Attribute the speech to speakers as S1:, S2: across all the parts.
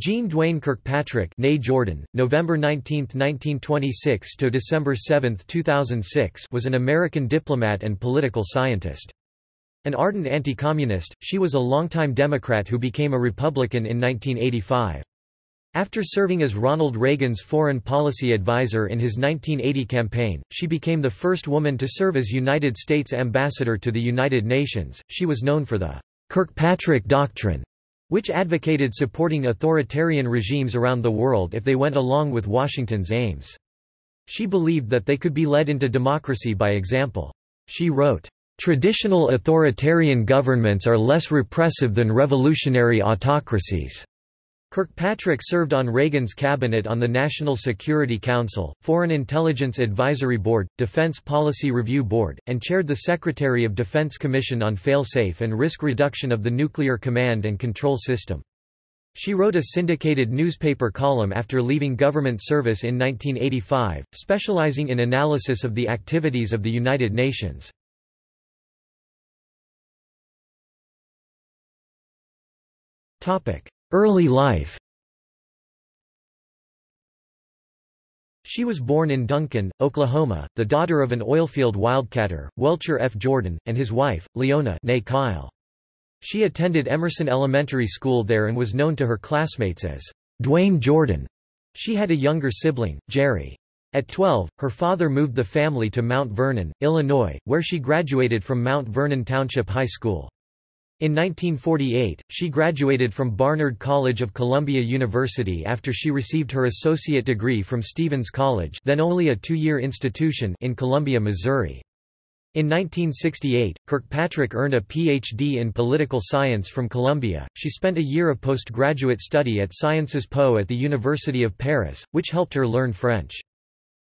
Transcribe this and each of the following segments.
S1: Jeane Duane Kirkpatrick Jordan, November 19, 1926 to December 7, 2006 was an American diplomat and political scientist. An ardent anti-communist, she was a longtime Democrat who became a Republican in 1985. After serving as Ronald Reagan's foreign policy advisor in his 1980 campaign, she became the first woman to serve as United States ambassador to the United Nations. She was known for the Kirkpatrick Doctrine which advocated supporting authoritarian regimes around the world if they went along with Washington's aims. She believed that they could be led into democracy by example. She wrote, "...traditional authoritarian governments are less repressive than revolutionary autocracies." Kirkpatrick served on Reagan's cabinet on the National Security Council, Foreign Intelligence Advisory Board, Defense Policy Review Board, and chaired the Secretary of Defense Commission on Failsafe and Risk Reduction of the Nuclear Command and Control System. She wrote a syndicated newspaper column after leaving government service in 1985, specializing in analysis of the activities of the United Nations. Early life She was born in Duncan, Oklahoma, the daughter of an oilfield wildcatter, Welcher F. Jordan, and his wife, Leona Kile. She attended Emerson Elementary School there and was known to her classmates as Duane Jordan. She had a younger sibling, Jerry. At 12, her father moved the family to Mount Vernon, Illinois, where she graduated from Mount Vernon Township High School. In 1948, she graduated from Barnard College of Columbia University after she received her associate degree from Stephens College then only a two-year institution in Columbia, Missouri. In 1968, Kirkpatrick earned a Ph.D. in political science from Columbia. She spent a year of postgraduate study at Sciences Po at the University of Paris, which helped her learn French.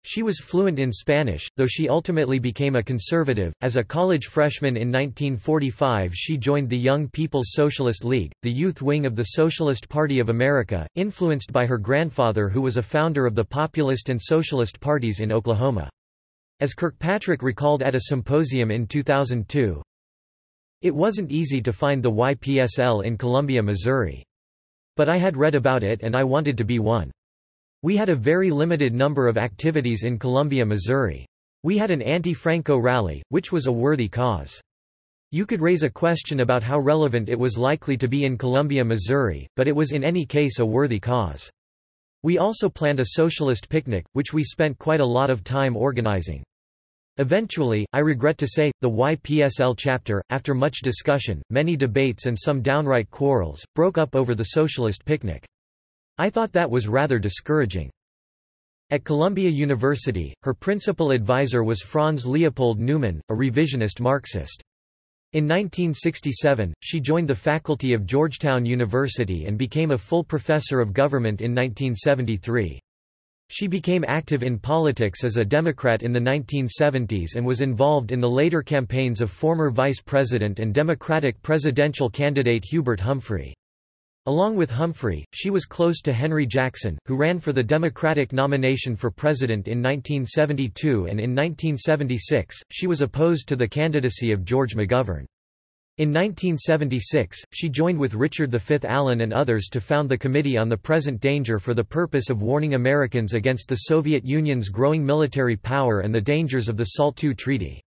S1: She was fluent in Spanish, though she ultimately became a conservative. As a college freshman in 1945, she joined the Young People's Socialist League, the youth wing of the Socialist Party of America, influenced by her grandfather, who was a founder of the Populist and Socialist parties in Oklahoma. As Kirkpatrick recalled at a symposium in 2002, it wasn't easy to find the YPSL in Columbia, Missouri. But I had read about it and I wanted to be one. We had a very limited number of activities in Columbia, Missouri. We had an anti-Franco rally, which was a worthy cause. You could raise a question about how relevant it was likely to be in Columbia, Missouri, but it was in any case a worthy cause. We also planned a socialist picnic, which we spent quite a lot of time organizing. Eventually, I regret to say, the YPSL chapter, after much discussion, many debates and some downright quarrels, broke up over the socialist picnic. I thought that was rather discouraging. At Columbia University, her principal advisor was Franz Leopold Neumann, a revisionist Marxist. In 1967, she joined the faculty of Georgetown University and became a full professor of government in 1973. She became active in politics as a Democrat in the 1970s and was involved in the later campaigns of former Vice President and Democratic presidential candidate Hubert Humphrey. Along with Humphrey, she was close to Henry Jackson, who ran for the Democratic nomination for president in 1972 and in 1976, she was opposed to the candidacy of George McGovern. In 1976, she joined with Richard V. Allen and others to found the Committee on the Present Danger for the purpose of warning Americans against the Soviet Union's growing military power and the dangers of the SALT II Treaty.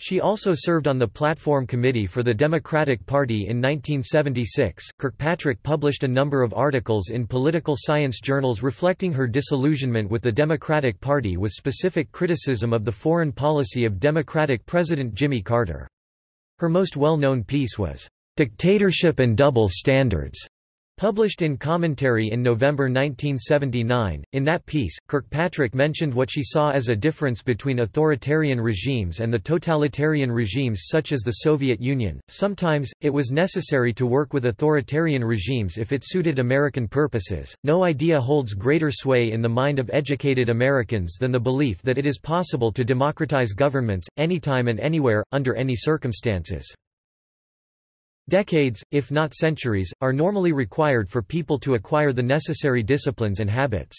S1: She also served on the Platform Committee for the Democratic Party in 1976. Kirkpatrick published a number of articles in political science journals reflecting her disillusionment with the Democratic Party with specific criticism of the foreign policy of Democratic President Jimmy Carter. Her most well-known piece was, Dictatorship and Double Standards, Published in Commentary in November 1979, in that piece, Kirkpatrick mentioned what she saw as a difference between authoritarian regimes and the totalitarian regimes such as the Soviet Union. Sometimes, it was necessary to work with authoritarian regimes if it suited American purposes. No idea holds greater sway in the mind of educated Americans than the belief that it is possible to democratize governments, anytime and anywhere, under any circumstances. Decades, if not centuries, are normally required for people to acquire the necessary disciplines and habits.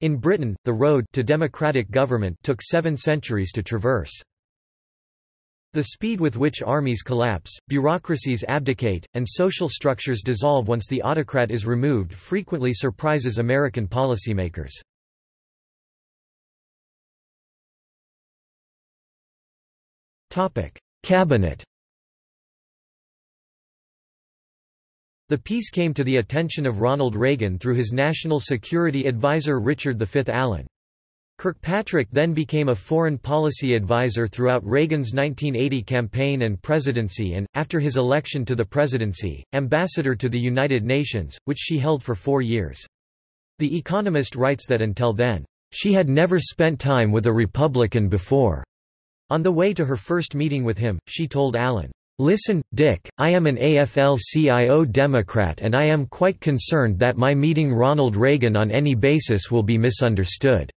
S1: In Britain, the road to democratic government took seven centuries to traverse. The speed with which armies collapse, bureaucracies abdicate, and social structures dissolve once the autocrat is removed frequently surprises American policymakers. Cabinet The piece came to the attention of Ronald Reagan through his national security advisor Richard V. Allen. Kirkpatrick then became a foreign policy advisor throughout Reagan's 1980 campaign and presidency and, after his election to the presidency, ambassador to the United Nations, which she held for four years. The Economist writes that until then, she had never spent time with a Republican before. On the way to her first meeting with him, she told Allen, Listen, Dick, I am an AFL-CIO Democrat and I am quite concerned that my meeting Ronald Reagan on any basis will be misunderstood.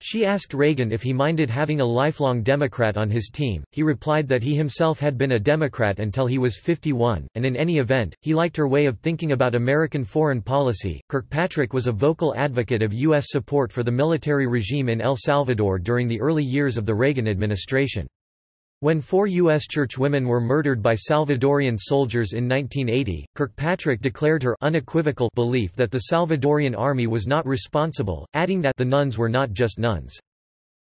S1: She asked Reagan if he minded having a lifelong Democrat on his team. He replied that he himself had been a Democrat until he was 51, and in any event, he liked her way of thinking about American foreign policy. Kirkpatrick was a vocal advocate of U.S. support for the military regime in El Salvador during the early years of the Reagan administration. When four U.S. churchwomen were murdered by Salvadorian soldiers in 1980, Kirkpatrick declared her unequivocal belief that the Salvadorian army was not responsible, adding that the nuns were not just nuns.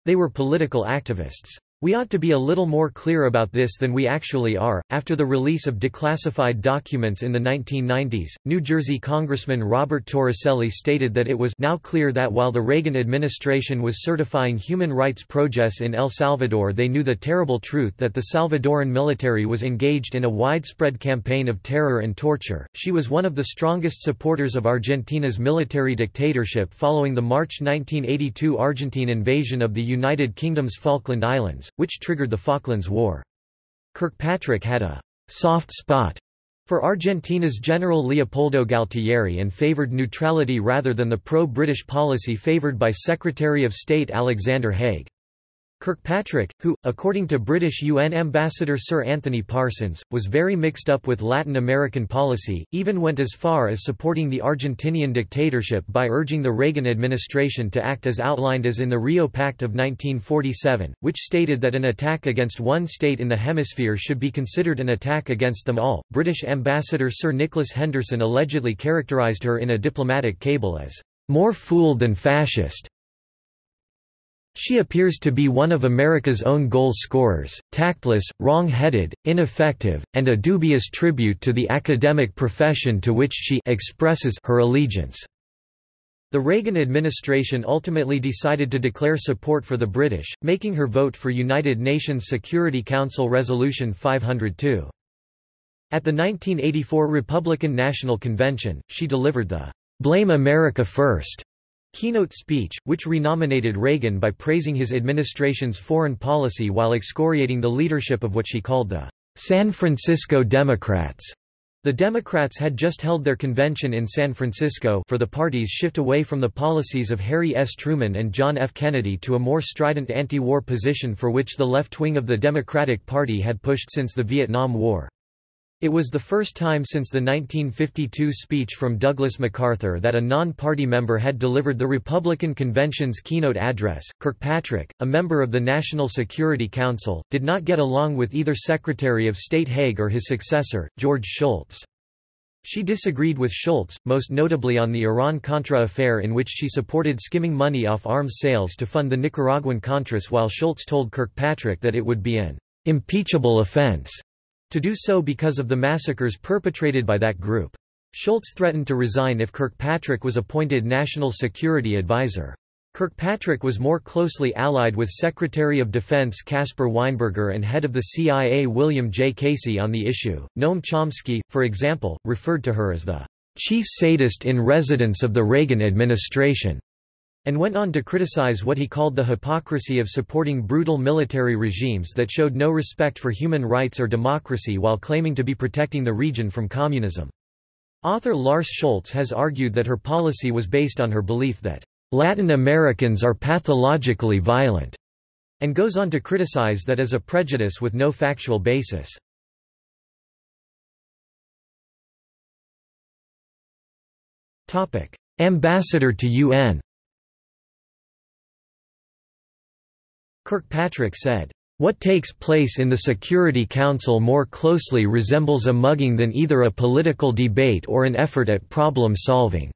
S1: They were political activists. We ought to be a little more clear about this than we actually are. After the release of declassified documents in the 1990s, New Jersey Congressman Robert Torricelli stated that it was now clear that while the Reagan administration was certifying human rights progress in El Salvador, they knew the terrible truth that the Salvadoran military was engaged in a widespread campaign of terror and torture. She was one of the strongest supporters of Argentina's military dictatorship following the March 1982 Argentine invasion of the United Kingdom's Falkland Islands which triggered the Falklands War. Kirkpatrick had a «soft spot» for Argentina's General Leopoldo Galtieri and favored neutrality rather than the pro-British policy favored by Secretary of State Alexander Haig. Kirkpatrick, who, according to British UN ambassador Sir Anthony Parsons, was very mixed up with Latin American policy, even went as far as supporting the Argentinian dictatorship by urging the Reagan administration to act as outlined as in the Rio Pact of 1947, which stated that an attack against one state in the hemisphere should be considered an attack against them all. British ambassador Sir Nicholas Henderson allegedly characterized her in a diplomatic cable as more fool than fascist. She appears to be one of America's own goal scorers, tactless, wrong-headed, ineffective, and a dubious tribute to the academic profession to which she expresses her allegiance. The Reagan administration ultimately decided to declare support for the British, making her vote for United Nations Security Council Resolution 502. At the 1984 Republican National Convention, she delivered the "'Blame America First' keynote speech, which renominated Reagan by praising his administration's foreign policy while excoriating the leadership of what she called the San Francisco Democrats. The Democrats had just held their convention in San Francisco for the party's shift away from the policies of Harry S. Truman and John F. Kennedy to a more strident anti-war position for which the left wing of the Democratic Party had pushed since the Vietnam War. It was the first time since the 1952 speech from Douglas MacArthur that a non-party member had delivered the Republican convention's keynote address. Kirkpatrick, a member of the National Security Council, did not get along with either Secretary of State Haig or his successor, George Shultz. She disagreed with Shultz, most notably on the Iran-Contra affair in which she supported skimming money off arms sales to fund the Nicaraguan Contras while Shultz told Kirkpatrick that it would be an impeachable offense to do so because of the massacres perpetrated by that group. Shultz threatened to resign if Kirkpatrick was appointed National Security Advisor. Kirkpatrick was more closely allied with Secretary of Defense Caspar Weinberger and head of the CIA William J. Casey on the issue. Noam Chomsky, for example, referred to her as the chief sadist in residence of the Reagan administration and went on to criticize what he called the hypocrisy of supporting brutal military regimes that showed no respect for human rights or democracy while claiming to be protecting the region from communism. Author Lars Schoultz has argued that her policy was based on her belief that Latin Americans are pathologically violent, and goes on to criticize that as a prejudice with no factual basis. Ambassador to UN Kirkpatrick said, What takes place in the Security Council more closely resembles a mugging than either a political debate or an effort at problem solving."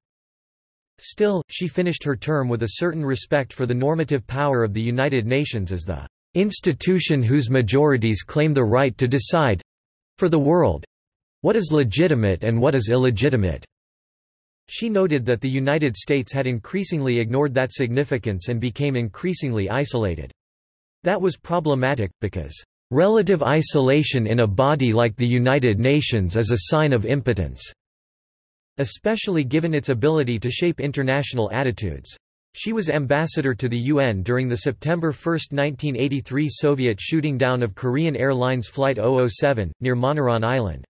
S1: Still, she finished her term with a certain respect for the normative power of the United Nations as the institution whose majorities claim the right to decide—for the world—what is legitimate and what is illegitimate. She noted that the United States had increasingly ignored that significance and became increasingly isolated. That was problematic, because, "...relative isolation in a body like the United Nations is a sign of impotence." especially given its ability to shape international attitudes. She was ambassador to the UN during the September 1, 1983 Soviet shooting down of Korean Airlines Flight 007, near Moneron Island.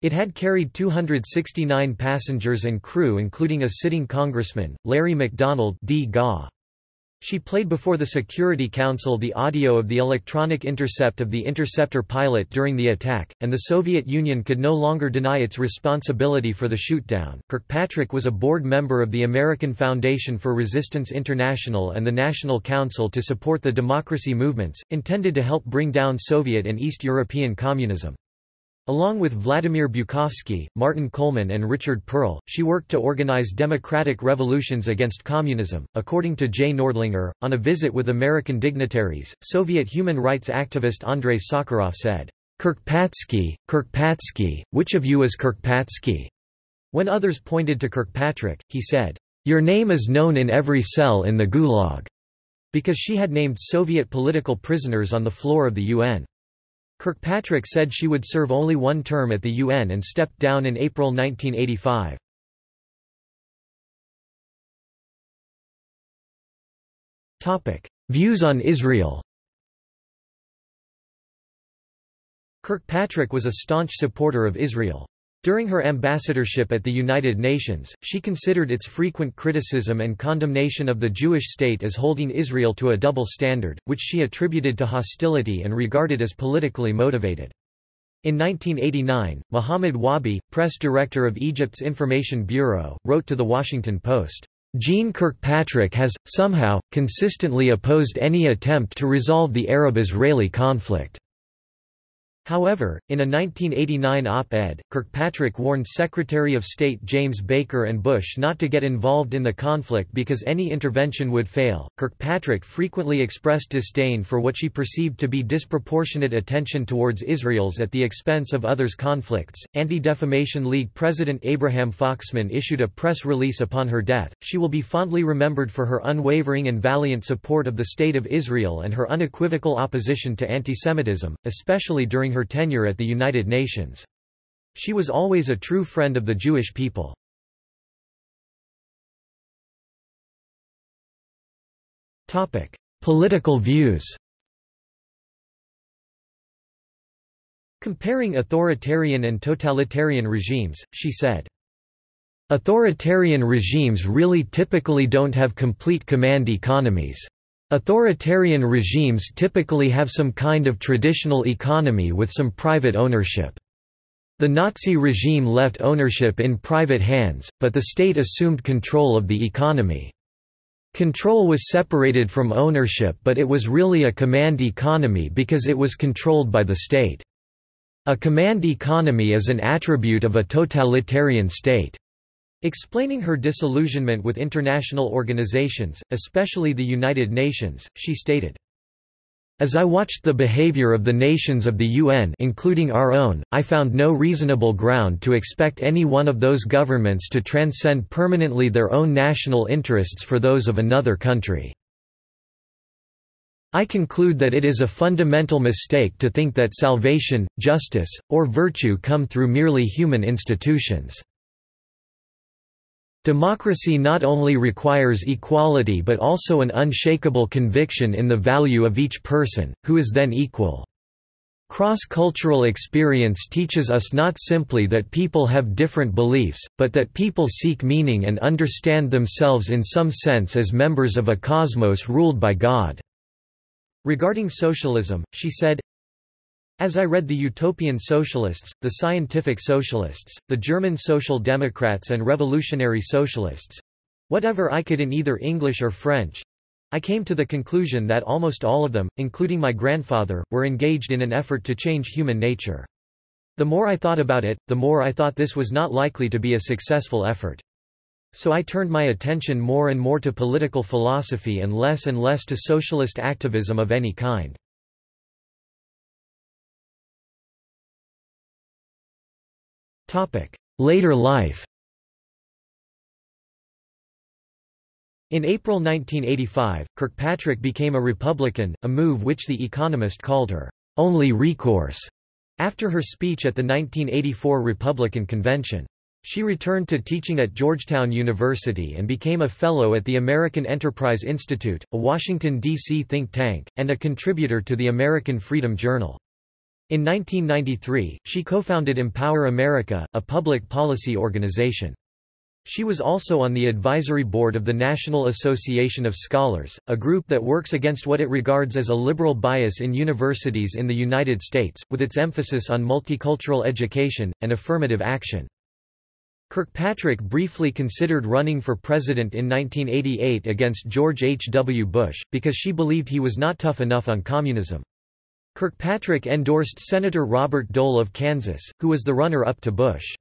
S1: It had carried 269 passengers and crew including a sitting congressman, Larry McDonald D. GA. She played before the Security Council the audio of the electronic intercept of the interceptor pilot during the attack, and the Soviet Union could no longer deny its responsibility for the shootdown. Kirkpatrick was a board member of the American Foundation for Resistance International and the National Council to Support the Democracy Movements, intended to help bring down Soviet and East European communism. Along with Vladimir Bukovsky, Martin Coleman, and Richard Perle, she worked to organize democratic revolutions against communism. According to Jay Nordlinger, on a visit with American dignitaries, Soviet human rights activist Andrei Sakharov said, Kirkpatsky, Kirkpatsky, which of you is Kirkpatsky? When others pointed to Kirkpatrick, he said, Your name is known in every cell in the Gulag, because she had named Soviet political prisoners on the floor of the UN. Kirkpatrick said she would serve only one term at the UN and stepped down in April 1985. Views on Israel Kirkpatrick was a staunch supporter of Israel. During her ambassadorship at the United Nations, she considered its frequent criticism and condemnation of the Jewish state as holding Israel to a double standard, which she attributed to hostility and regarded as politically motivated. In 1989, Mohammed Wahby, press director of Egypt's Information Bureau, wrote to The Washington Post, Jeane Kirkpatrick has, somehow, consistently opposed any attempt to resolve the Arab-Israeli conflict. However, in a 1989 op-ed, Kirkpatrick warned Secretary of State James Baker and Bush not to get involved in the conflict because any intervention would fail. Kirkpatrick frequently expressed disdain for what she perceived to be disproportionate attention towards Israel's at the expense of others' conflicts. Anti-Defamation League President Abraham Foxman issued a press release upon her death. She will be fondly remembered for her unwavering and valiant support of the State of Israel and her unequivocal opposition to antisemitism, especially during during her tenure at the United Nations. She was always a true friend of the Jewish people. Political views Comparing authoritarian and totalitarian regimes, she said, Authoritarian regimes really typically don't have complete command economies. Authoritarian regimes typically have some kind of traditional economy with some private ownership. The Nazi regime left ownership in private hands, but the state assumed control of the economy. Control was separated from ownership but it was really a command economy because it was controlled by the state. A command economy is an attribute of a totalitarian state. Explaining her disillusionment with international organizations, especially the United Nations, she stated, as I watched the behavior of the nations of the UN including our own, I found no reasonable ground to expect any one of those governments to transcend permanently their own national interests for those of another country. I conclude that it is a fundamental mistake to think that salvation, justice, or virtue come through merely human institutions. Democracy not only requires equality but also an unshakable conviction in the value of each person, who is then equal. Cross-cultural experience teaches us not simply that people have different beliefs, but that people seek meaning and understand themselves in some sense as members of a cosmos ruled by God." Regarding socialism, she said, as I read the Utopian Socialists, the Scientific Socialists, the German Social Democrats and Revolutionary Socialists—whatever I could in either English or French, I came to the conclusion that almost all of them, including my grandfather, were engaged in an effort to change human nature. The more I thought about it, the more I thought this was not likely to be a successful effort. So I turned my attention more and more to political philosophy and less and less to socialist activism of any kind. Later life In April 1985, Kirkpatrick became a Republican, a move which The Economist called her only recourse after her speech at the 1984 Republican Convention. She returned to teaching at Georgetown University and became a Fellow at the American Enterprise Institute, a Washington, D.C. think tank, and a contributor to the American Freedom Journal. In 1993, she co-founded Empower America, a public policy organization. She was also on the advisory board of the National Association of Scholars, a group that works against what it regards as a liberal bias in universities in the United States, with its emphasis on multicultural education, and affirmative action. Kirkpatrick briefly considered running for president in 1988 against George H. W. Bush, because she believed he was not tough enough on communism. Kirkpatrick endorsed Senator Robert Dole of Kansas, who was the runner-up to Bush.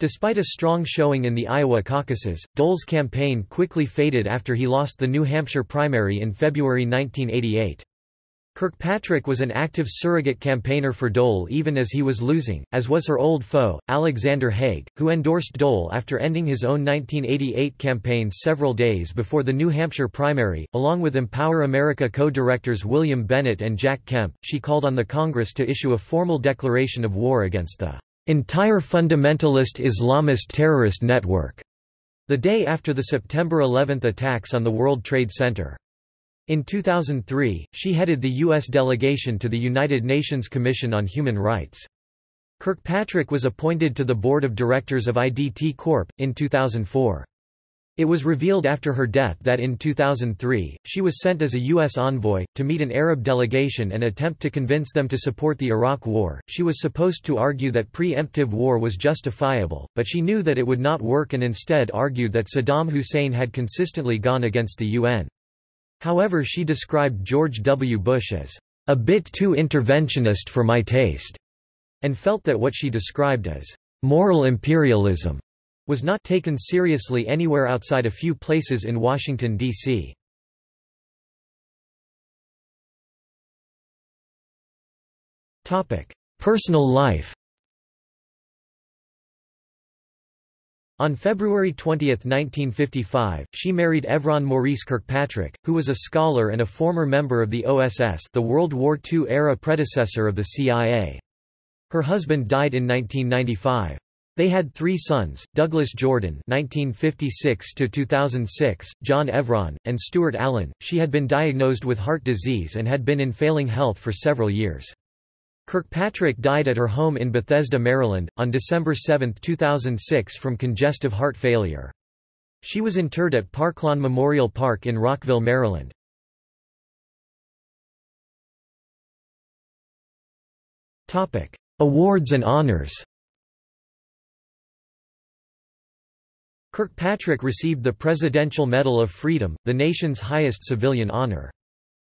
S1: Despite a strong showing in the Iowa caucuses, Dole's campaign quickly faded after he lost the New Hampshire primary in February 1988. Kirkpatrick was an active surrogate campaigner for Dole even as he was losing, as was her old foe, Alexander Haig, who endorsed Dole after ending his own 1988 campaign several days before the New Hampshire primary. Along with Empower America co-directors William Bennett and Jack Kemp, she called on the Congress to issue a formal declaration of war against the entire fundamentalist Islamist terrorist network, the day after the September 11 attacks on the World Trade Center. In 2003, she headed the U.S. delegation to the United Nations Commission on Human Rights. Kirkpatrick was appointed to the board of directors of IDT Corp. in 2004. It was revealed after her death that in 2003, she was sent as a U.S. envoy, to meet an Arab delegation and attempt to convince them to support the Iraq War. She was supposed to argue that preemptive war was justifiable, but she knew that it would not work and instead argued that Saddam Hussein had consistently gone against the UN. However she described George W. Bush as a bit too interventionist for my taste, and felt that what she described as moral imperialism was not taken seriously anywhere outside a few places in Washington, D.C. Personal life On February 20, 1955, she married Evron Maurice Kirkpatrick, who was a scholar and a former member of the OSS the World War II-era predecessor of the CIA. Her husband died in 1995. They had three sons, Douglas Jordan (1956–2006), John Evron, and Stuart Allen. She had been diagnosed with heart disease and had been in failing health for several years. Kirkpatrick died at her home in Bethesda, Maryland, on December 7, 2006 from congestive heart failure. She was interred at Parklawn Memorial Park in Rockville, Maryland. Awards and honors Kirkpatrick received the Presidential Medal of Freedom, the nation's highest civilian honor.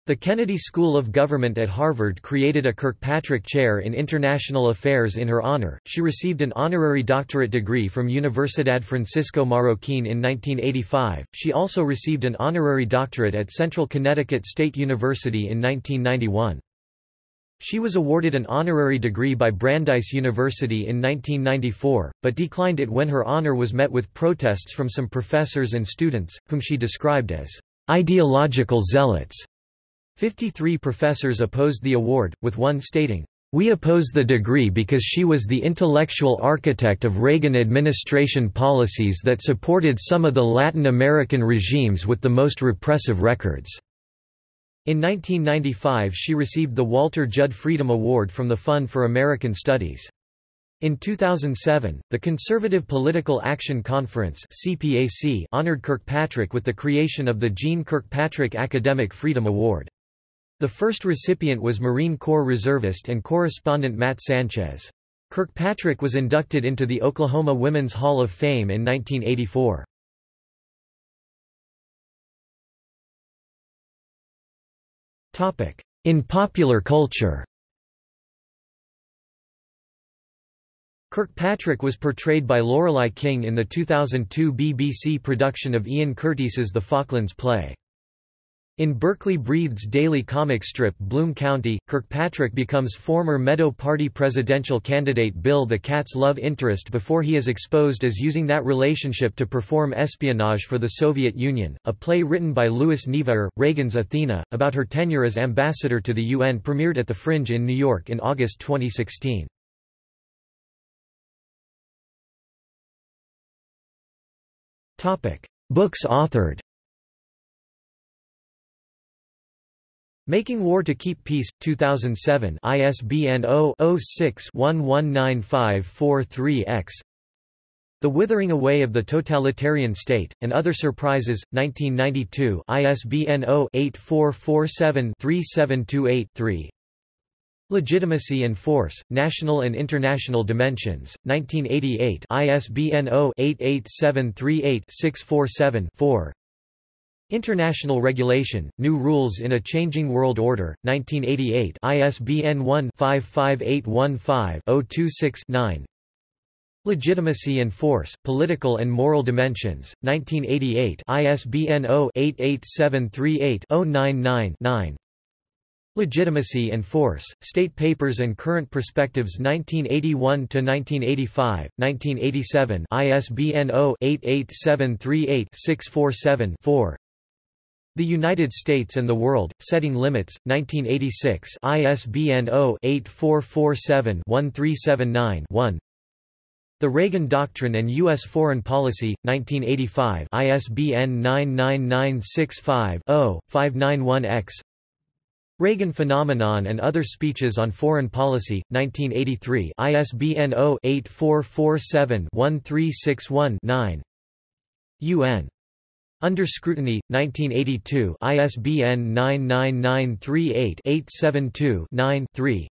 S1: The Kennedy School of Government at Harvard created a Kirkpatrick Chair in International Affairs in her honor. She received an honorary doctorate degree from Universidad Francisco Marroquín in 1985. She also received an honorary doctorate at Central Connecticut State University in 1991. She was awarded an honorary degree by Brandeis University in 1994, but declined it when her honor was met with protests from some professors and students, whom she described as ideological zealots. Fifty-three professors opposed the award, with one stating, "...we oppose the degree because she was the intellectual architect of Reagan administration policies that supported some of the Latin American regimes with the most repressive records." In 1995 she received the Walter Judd Freedom Award from the Fund for American Studies. In 2007, the Conservative Political Action Conference honored Kirkpatrick with the creation of the Jeane Kirkpatrick Academic Freedom Award. The first recipient was Marine Corps reservist and correspondent Matt Sanchez. Kirkpatrick was inducted into the Oklahoma Women's Hall of Fame in 1984. In popular culture Kirkpatrick was portrayed by Lorelei King in the 2002 BBC production of Ian Curteis's The Falklands play. In Berkeley Breathed's daily comic strip Bloom County, Kirkpatrick becomes former Meadow Party presidential candidate Bill the Cat's love interest before he is exposed as using that relationship to perform espionage for the Soviet Union. A play written by Louis Niebuhr, Reagan's Athena, about her tenure as ambassador to the UN premiered at the Fringe in New York in August 2016. Books authored Making War to Keep Peace, 2007 ISBN 0-06-119543-X The Withering Away of the Totalitarian State, and Other Surprises, 1992 ISBN 0-8447-3728-3 Legitimacy and Force, National and International Dimensions, 1988 ISBN 0-88738-647-4 International Regulation, New Rules in a Changing World Order, 1988 ISBN 1-55815-026-9 Legitimacy and Force, Political and Moral Dimensions, 1988 ISBN 0-88738-099-9 Legitimacy and Force, State Papers and Current Perspectives 1981–1985, 1987 ISBN 0-88738-647-4 the United States and the World, Setting Limits, 1986 ISBN 0-8447-1379-1 The Reagan Doctrine and U.S. Foreign Policy, 1985 ISBN 99965-0-591-X Reagan Phenomenon and Other Speeches on Foreign Policy, 1983 ISBN 0-8447-1361-9 UN under Scrutiny, 1982 ISBN 99938-872-9-3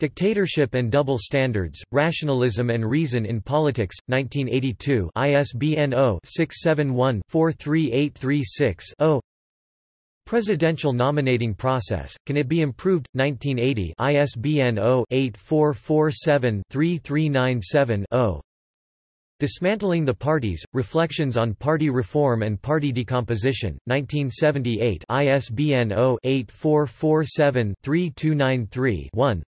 S1: Dictatorship and Double Standards, Rationalism and Reason in Politics, 1982 ISBN 0-671-43836-0 Presidential Nominating Process, Can It Be Improved? 1980 ISBN 0-8447-3397-0 Dismantling the Parties, Reflections on Party Reform and Party Decomposition, 1978 ISBN 0-8447-3293-1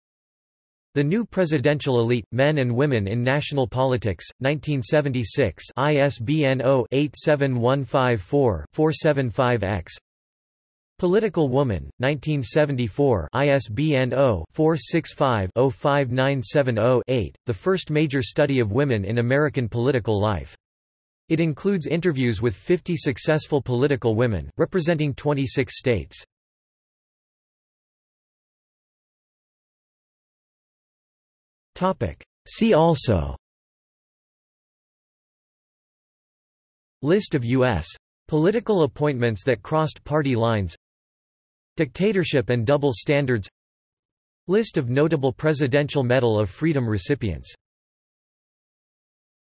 S1: The New Presidential Elite, Men and Women in National Politics, 1976 ISBN 0-87154-475-X Political Woman, 1974 ISBN 0-465-05970-8, the first major study of women in American political life. It includes interviews with 50 successful political women, representing 26 states. See also List of U.S. political appointments that crossed party lines Dictatorship and double standards. List of notable Presidential Medal of Freedom recipients